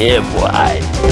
Yeah, boy.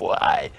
why?